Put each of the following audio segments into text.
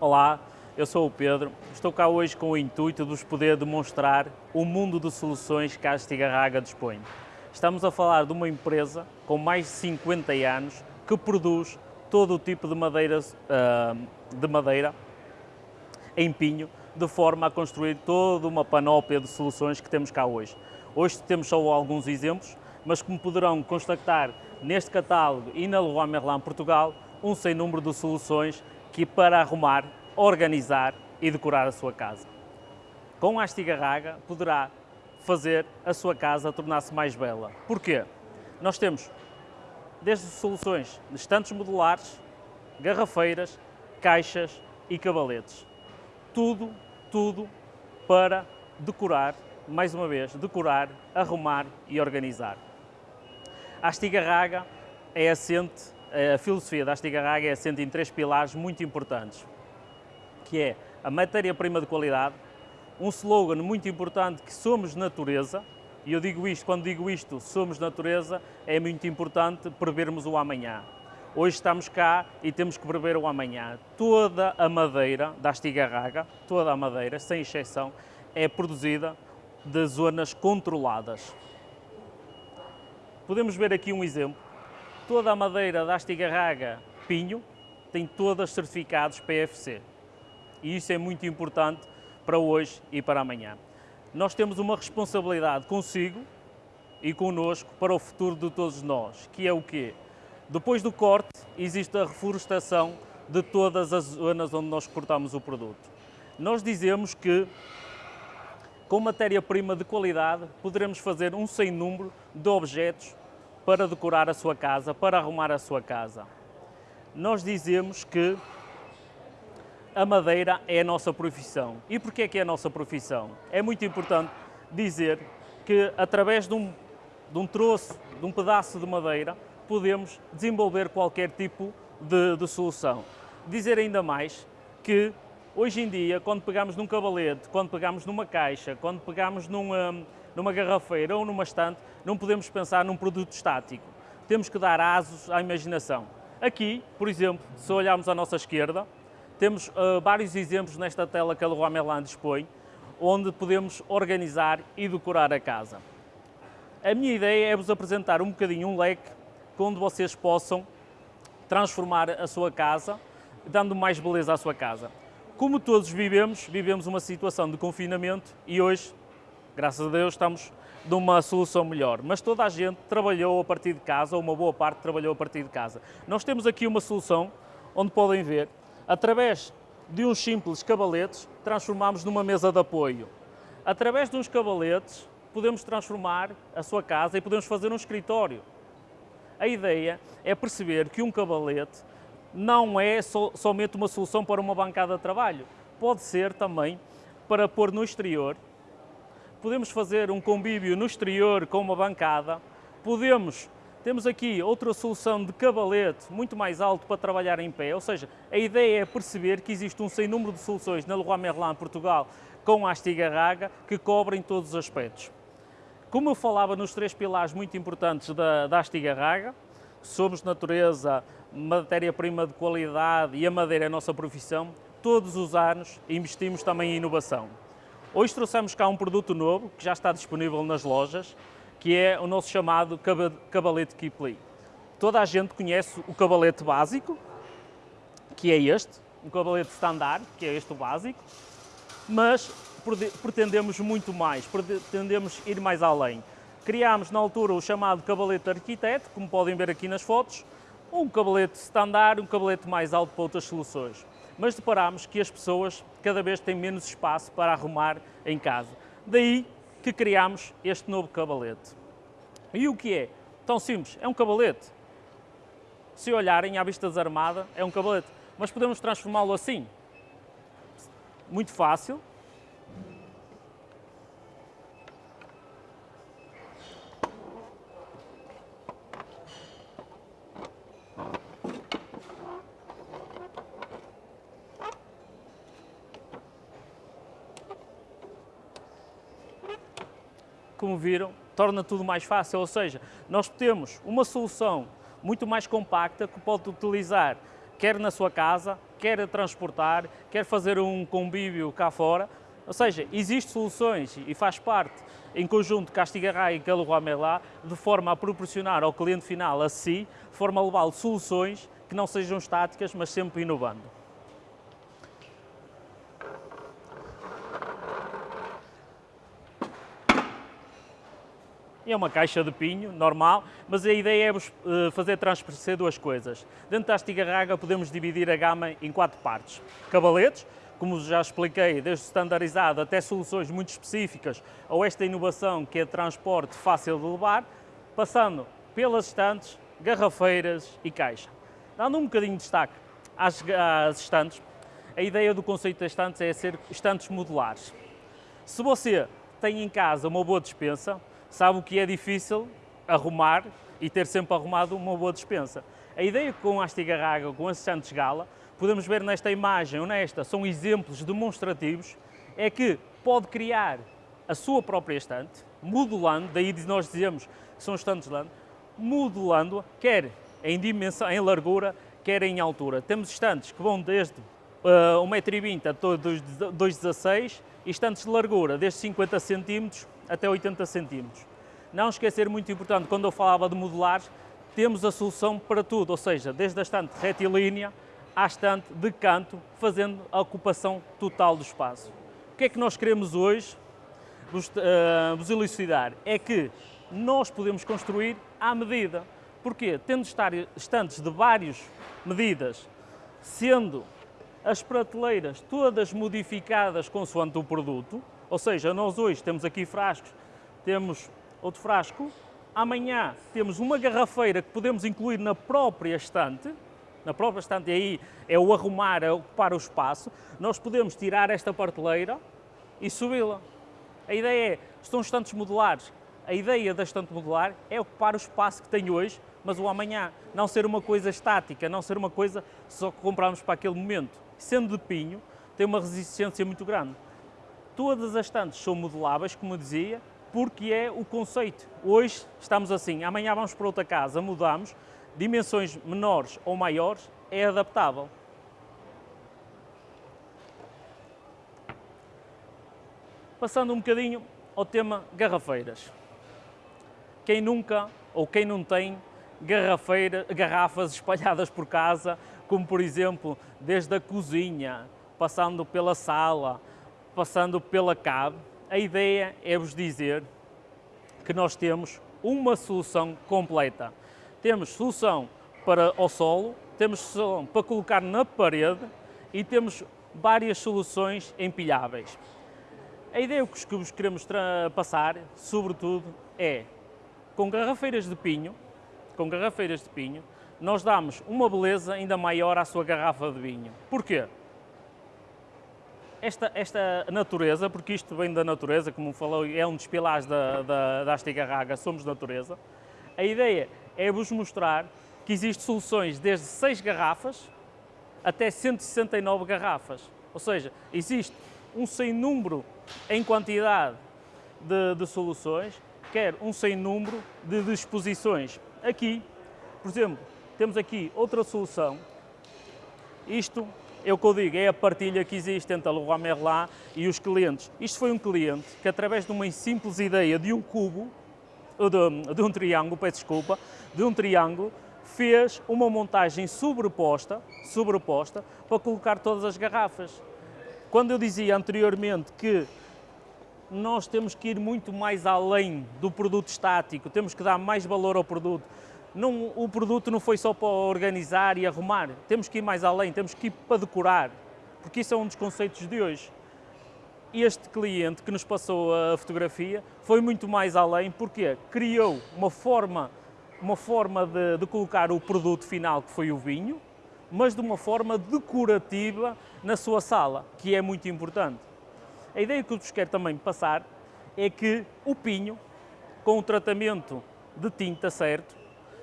Olá, eu sou o Pedro. Estou cá hoje com o intuito de vos poder demonstrar o mundo de soluções que a Astigarraga dispõe. Estamos a falar de uma empresa com mais de 50 anos que produz todo o tipo de madeira, ah, de madeira em pinho, de forma a construir toda uma panóplia de soluções que temos cá hoje. Hoje temos só alguns exemplos, mas como poderão constatar neste catálogo e na Leroy Merlin Portugal, um sem número de soluções que para arrumar, organizar e decorar a sua casa. Com a Astigarraga poderá fazer a sua casa tornar-se mais bela. Porquê? Nós temos desde soluções de estantes modulares, garrafeiras, caixas e cabaletes. Tudo, tudo para decorar, mais uma vez, decorar, arrumar e organizar. A Astigarraga é assente, a filosofia da Astigarraga é assente em três pilares muito importantes, que é a matéria-prima de qualidade, um slogan muito importante que somos natureza, e eu digo isto, quando digo isto, somos natureza, é muito importante prevermos o amanhã. Hoje estamos cá e temos que prever o amanhã. Toda a madeira da Astigarraga, toda a madeira, sem exceção, é produzida de zonas controladas. Podemos ver aqui um exemplo. Toda a madeira da Astigarraga Pinho tem todas certificados PFC. E isso é muito importante para hoje e para amanhã. Nós temos uma responsabilidade consigo e connosco para o futuro de todos nós, que é o quê? Depois do corte, existe a reflorestação de todas as zonas onde nós cortamos o produto. Nós dizemos que com matéria-prima de qualidade poderemos fazer um sem número de objetos para decorar a sua casa, para arrumar a sua casa. Nós dizemos que a madeira é a nossa profissão. E porquê é que é a nossa profissão? É muito importante dizer que através de um, de um troço, de um pedaço de madeira, podemos desenvolver qualquer tipo de, de solução. Dizer ainda mais que hoje em dia, quando pegamos num cavalete, quando pegamos numa caixa, quando pegamos numa, numa garrafeira ou numa estante, não podemos pensar num produto estático. Temos que dar asos à imaginação. Aqui, por exemplo, se olharmos à nossa esquerda, temos uh, vários exemplos nesta tela que a Leroy Merlin dispõe, onde podemos organizar e decorar a casa. A minha ideia é vos apresentar um bocadinho um leque onde vocês possam transformar a sua casa, dando mais beleza à sua casa. Como todos vivemos, vivemos uma situação de confinamento e hoje Graças a Deus estamos numa solução melhor, mas toda a gente trabalhou a partir de casa, ou uma boa parte trabalhou a partir de casa. Nós temos aqui uma solução onde podem ver, através de uns simples cabaletes, transformamos numa mesa de apoio. Através de uns cabaletes, podemos transformar a sua casa e podemos fazer um escritório. A ideia é perceber que um cabalete não é so, somente uma solução para uma bancada de trabalho, pode ser também para pôr no exterior podemos fazer um convívio no exterior com uma bancada, podemos, temos aqui outra solução de cavalete muito mais alto para trabalhar em pé, ou seja, a ideia é perceber que existe um sem número de soluções na Leroy Merlin Portugal com a Astigarraga que cobrem todos os aspectos. Como eu falava nos três pilares muito importantes da, da Astigarraga, somos natureza, matéria-prima de qualidade e a madeira é a nossa profissão, todos os anos investimos também em inovação. Hoje trouxemos cá um produto novo, que já está disponível nas lojas, que é o nosso chamado cabalete Kipling. Toda a gente conhece o cabalete básico, que é este, um cabalete standard, que é este o básico, mas pretendemos muito mais, pretendemos ir mais além. Criámos na altura o chamado cabalete arquiteto, como podem ver aqui nas fotos, um cabalete standard, um cabalete mais alto para outras soluções mas deparámos que as pessoas cada vez têm menos espaço para arrumar em casa. Daí que criámos este novo cabalete. E o que é? Tão simples, é um cabalete. Se olharem à vista desarmada, é um cabalete. Mas podemos transformá-lo assim. Muito fácil, como viram, torna tudo mais fácil, ou seja, nós temos uma solução muito mais compacta que pode utilizar quer na sua casa, quer transportar, quer fazer um convívio cá fora. Ou seja, existem soluções e faz parte, em conjunto com a Astigarraga e a Leroy Merlin, de forma a proporcionar ao cliente final, a si, de forma a soluções que não sejam estáticas, mas sempre inovando. É uma caixa de pinho, normal, mas a ideia é fazer transparecer duas coisas. Dentro da Astigarraga podemos dividir a gama em quatro partes. Cabaletes, como já expliquei, desde standardizado até soluções muito específicas, ou esta inovação que é transporte fácil de levar, passando pelas estantes, garrafeiras e caixa. Dando um bocadinho de destaque às, às estantes, a ideia do conceito das estantes é ser estantes modulares. Se você tem em casa uma boa dispensa, sabe o que é difícil arrumar e ter sempre arrumado uma boa dispensa. A ideia com a Astigarraga, com as estantes Gala, podemos ver nesta imagem ou nesta, são exemplos demonstrativos, é que pode criar a sua própria estante, modulando, daí nós dizemos que são estantes land, modulando, quer em dimensão, em largura, quer em altura. Temos estantes que vão desde uh, 1,20m a 2,16m e estantes de largura desde 50 cm até 80 cm. Não esquecer, muito importante, quando eu falava de modulares, temos a solução para tudo, ou seja, desde a estante retilínea à estante de canto, fazendo a ocupação total do espaço. O que é que nós queremos hoje vos, uh, vos elucidar? É que nós podemos construir à medida. Porquê? Tendo estantes de várias medidas, sendo as prateleiras todas modificadas consoante o produto, ou seja, nós hoje temos aqui frascos, temos outro frasco, amanhã temos uma garrafeira que podemos incluir na própria estante, na própria estante, e aí é o arrumar, é ocupar o espaço, nós podemos tirar esta prateleira e subi-la. A ideia é, estão estantes modulares, a ideia da estante modular é ocupar o espaço que tem hoje, mas o amanhã, não ser uma coisa estática, não ser uma coisa só que compramos para aquele momento. Sendo de pinho, tem uma resistência muito grande. Todas as estantes são moduláveis, como eu dizia, porque é o conceito. Hoje estamos assim, amanhã vamos para outra casa, mudamos, dimensões menores ou maiores, é adaptável. Passando um bocadinho ao tema garrafeiras. Quem nunca ou quem não tem garrafeira, garrafas espalhadas por casa, como por exemplo desde a cozinha, passando pela sala, passando pela cave, a ideia é vos dizer que nós temos uma solução completa. Temos solução para o solo, temos solução para colocar na parede e temos várias soluções empilháveis. A ideia que vos queremos passar, sobretudo, é com garrafeiras de pinho, com garrafeiras de pinho, nós damos uma beleza ainda maior à sua garrafa de vinho. Porquê? Esta, esta natureza, porque isto vem da natureza, como falou, é um dos pilares da, da, da Astigarraga, somos natureza, a ideia é vos mostrar que existem soluções desde 6 garrafas até 169 garrafas. Ou seja, existe um sem número em quantidade de, de soluções, quer um sem número de disposições. Aqui, por exemplo, temos aqui outra solução. Isto é o que eu digo, é a partilha que existe entre a Leroy Merlin e os clientes. Isto foi um cliente que, através de uma simples ideia de um cubo, de, de um triângulo, peço desculpa, de um triângulo, fez uma montagem sobreposta, sobreposta para colocar todas as garrafas. Quando eu dizia anteriormente que nós temos que ir muito mais além do produto estático, temos que dar mais valor ao produto, não, o produto não foi só para organizar e arrumar, temos que ir mais além, temos que ir para decorar, porque isso é um dos conceitos de hoje. Este cliente que nos passou a fotografia foi muito mais além, porque criou uma forma, uma forma de, de colocar o produto final, que foi o vinho, mas de uma forma decorativa na sua sala, que é muito importante. A ideia que eu vos quero também passar é que o pinho, com o tratamento de tinta certo,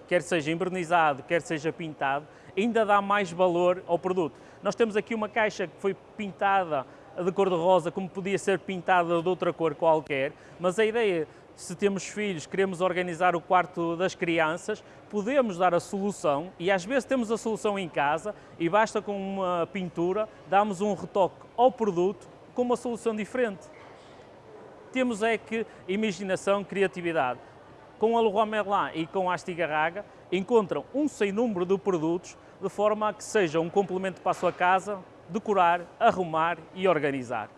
quer seja envernizado, quer seja pintado, ainda dá mais valor ao produto. Nós temos aqui uma caixa que foi pintada de cor de rosa, como podia ser pintada de outra cor qualquer, mas a ideia se temos filhos, queremos organizar o quarto das crianças, podemos dar a solução e às vezes temos a solução em casa e basta com uma pintura, damos um retoque ao produto com uma solução diferente. Temos é que imaginação, criatividade. Com a Leroy Merlin e com a Astigarraga encontram um sem número de produtos de forma a que seja um complemento para a sua casa, decorar, arrumar e organizar.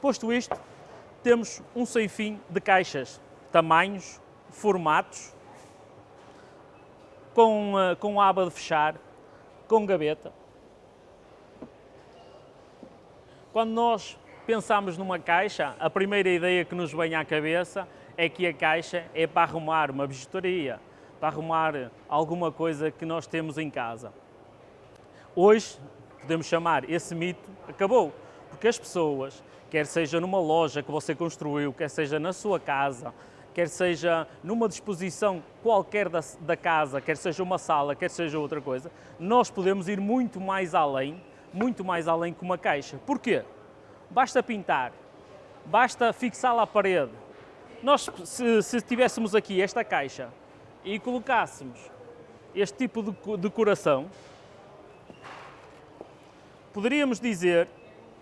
Posto isto, temos um sem fim de caixas, tamanhos, formatos, com, uh, com aba de fechar, com gaveta. Quando nós pensamos numa caixa, a primeira ideia que nos vem à cabeça é que a caixa é para arrumar uma bijuteria, para arrumar alguma coisa que nós temos em casa. Hoje, podemos chamar esse mito, acabou, porque as pessoas quer seja numa loja que você construiu, quer seja na sua casa, quer seja numa disposição qualquer da, da, casa, quer seja uma sala, quer seja outra coisa, nós podemos ir muito mais além, muito mais além que uma caixa. Porquê? Basta pintar, basta fixá-la à parede. Nós, se, se tivéssemos aqui esta caixa e colocássemos este tipo de decoração, poderíamos dizer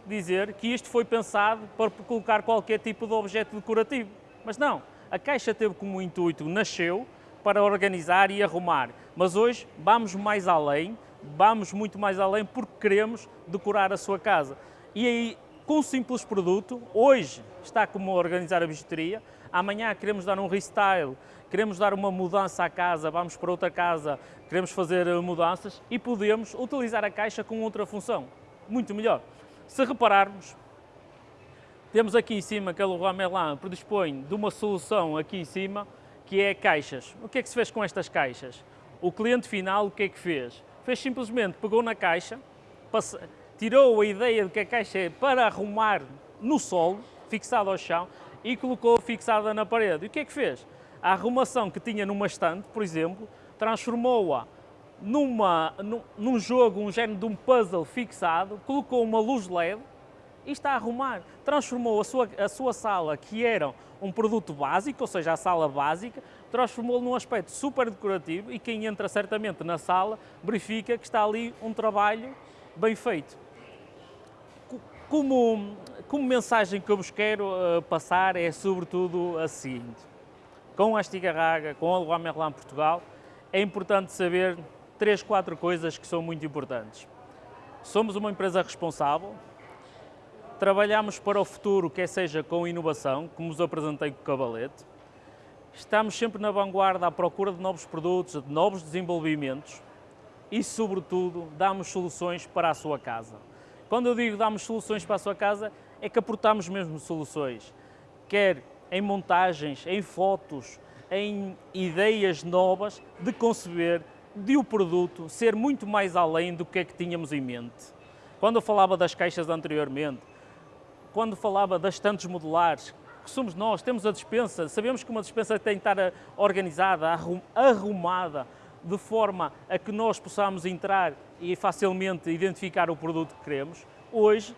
dizer que isto foi pensado para colocar qualquer tipo de objeto decorativo. Mas não, a Caixa teve como intuito, nasceu para organizar e arrumar. Mas hoje vamos mais além, vamos muito mais além porque queremos decorar a sua casa. E aí, com um simples produto, hoje está como organizar a bijuteria, amanhã queremos dar um restyle, queremos dar uma mudança à casa, vamos para outra casa, queremos fazer mudanças e podemos utilizar a caixa com outra função, muito melhor. Se repararmos, temos aqui em cima que a Leroy Merlin predispõe de uma solução aqui em cima, que é caixas. O que é que se fez com estas caixas? O cliente final o que é que fez? Fez simplesmente, pegou na caixa, tirou a ideia de que a caixa é para arrumar no solo, fixada ao chão, e colocou fixada na parede. E o que é que fez? A arrumação que tinha numa estante, por exemplo, transformou-a num, num jogo, um género de um puzzle fixado, colocou uma luz LED e está a arrumar. Transformou a sua, a sua sala, que era um produto básico, ou seja, a sala básica, transformou num aspecto super decorativo e quem entra certamente na sala verifica que está ali um trabalho bem feito. Como, como mensagem que eu vos quero uh, passar é sobretudo a seguinte. Com a Estigarraga, com a Leroy Merlin Portugal, é importante saber três, quatro coisas que são muito importantes. Somos uma empresa responsável, trabalhamos para o futuro, quer seja com inovação, como vos apresentei com o Cabalete, estamos sempre na vanguarda à procura de novos produtos, de novos desenvolvimentos e, sobretudo, damos soluções para a sua casa. Quando eu digo damos soluções para a sua casa, é que aportamos mesmo soluções, quer em montagens, em fotos, em ideias novas de conceber de o produto ser muito mais além do que é que tínhamos em mente. Quando eu falava das caixas anteriormente, quando falava das estantes modulares, que somos nós, temos a dispensa, sabemos que uma dispensa tem que estar organizada, arrumada, de forma a que nós possamos entrar e facilmente identificar o produto que queremos. Hoje,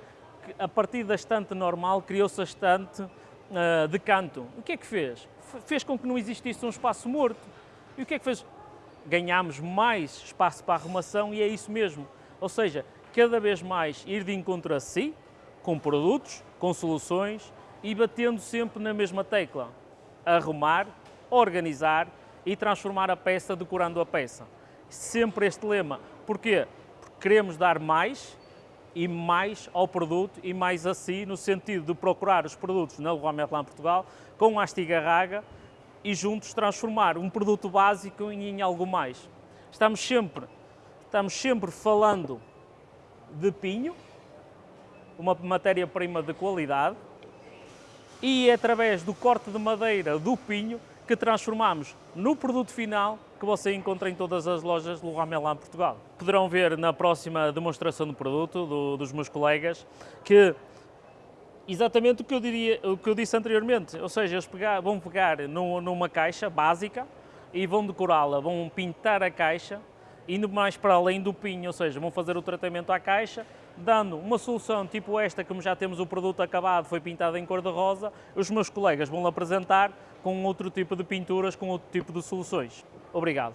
a partir da estante normal, criou-se a estante uh, de canto. O que é que fez? Fez com que não existisse um espaço morto. E o que é que fez? ganhamos mais espaço para arrumação e é isso mesmo. Ou seja, cada vez mais ir de encontro a si, com produtos, com soluções e batendo sempre na mesma tecla. Arrumar, organizar e transformar a peça decorando a peça. Sempre este lema. Porquê? Porque queremos dar mais e mais ao produto e mais a si, no sentido de procurar os produtos na Leroy Merlin Portugal com a Astigarraga e juntos transformar um produto básico em algo mais. Estamos sempre, estamos sempre falando de pinho, uma matéria-prima de qualidade, e é através do corte de madeira do pinho que transformamos no produto final que você encontra em todas as lojas do Merlin Portugal. Poderão ver na próxima demonstração do produto do, dos meus colegas que exatamente o que eu, diria, o que eu disse anteriormente, ou seja, eles pegar, vão pegar numa caixa básica e vão decorá-la, vão pintar a caixa, indo mais para além do pinho, ou seja, vão fazer o tratamento à caixa, dando uma solução tipo esta, como já temos o produto acabado, foi pintado em cor de rosa, os meus colegas vão apresentar com outro tipo de pinturas, com outro tipo de soluções. Obrigado.